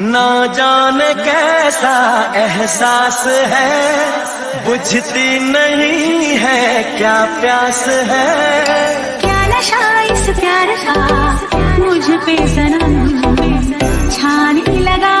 ना जाने कैसा एहसास है बुझती नहीं है क्या प्यास है। क्या नशा इस प्यार का? मुझ पे सनम छाने लगा।